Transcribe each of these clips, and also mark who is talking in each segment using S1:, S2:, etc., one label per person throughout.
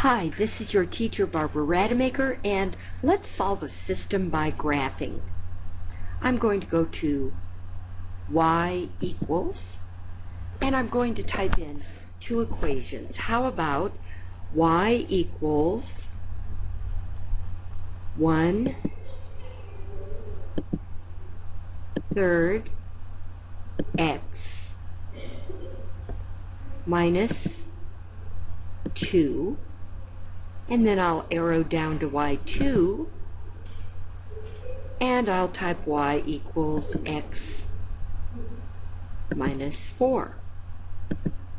S1: Hi, this is your teacher Barbara Rademacher and let's solve a system by graphing. I'm going to go to y equals and I'm going to type in two equations. How about y equals 1 third x minus 2 and then I'll arrow down to y2 and I'll type y equals x minus 4.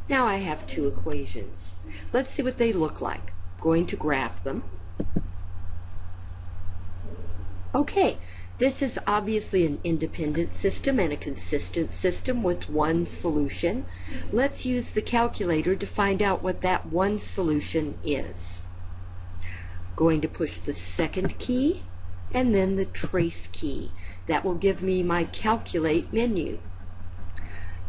S1: Now I have two equations. Let's see what they look like. I'm going to graph them. Okay, this is obviously an independent system and a consistent system with one solution. Let's use the calculator to find out what that one solution is. Going to push the second key and then the trace key. That will give me my calculate menu.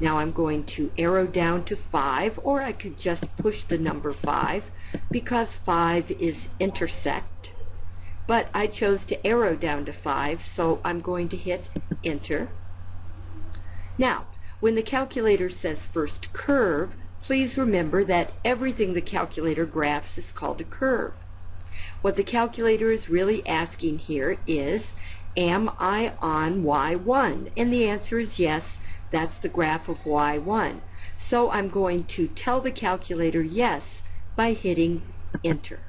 S1: Now I'm going to arrow down to 5 or I could just push the number 5 because 5 is intersect but I chose to arrow down to 5, so I'm going to hit enter. Now, when the calculator says first curve, please remember that everything the calculator graphs is called a curve. What the calculator is really asking here is, am I on y1? And the answer is yes, that's the graph of y1. So I'm going to tell the calculator yes by hitting enter.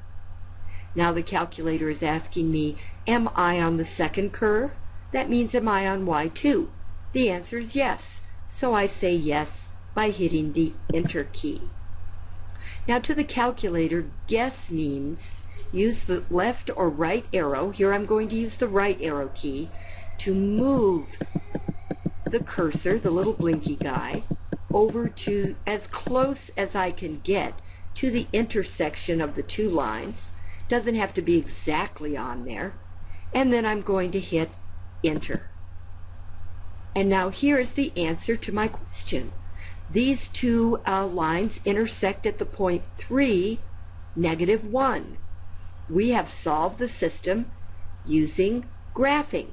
S1: Now the calculator is asking me, am I on the second curve? That means am I on Y2? The answer is yes. So I say yes by hitting the enter key. Now to the calculator, guess means use the left or right arrow. Here I'm going to use the right arrow key to move the cursor, the little blinky guy, over to as close as I can get to the intersection of the two lines doesn't have to be exactly on there. And then I'm going to hit enter. And now here is the answer to my question. These two uh, lines intersect at the point 3, negative 1 we have solved the system using graphing.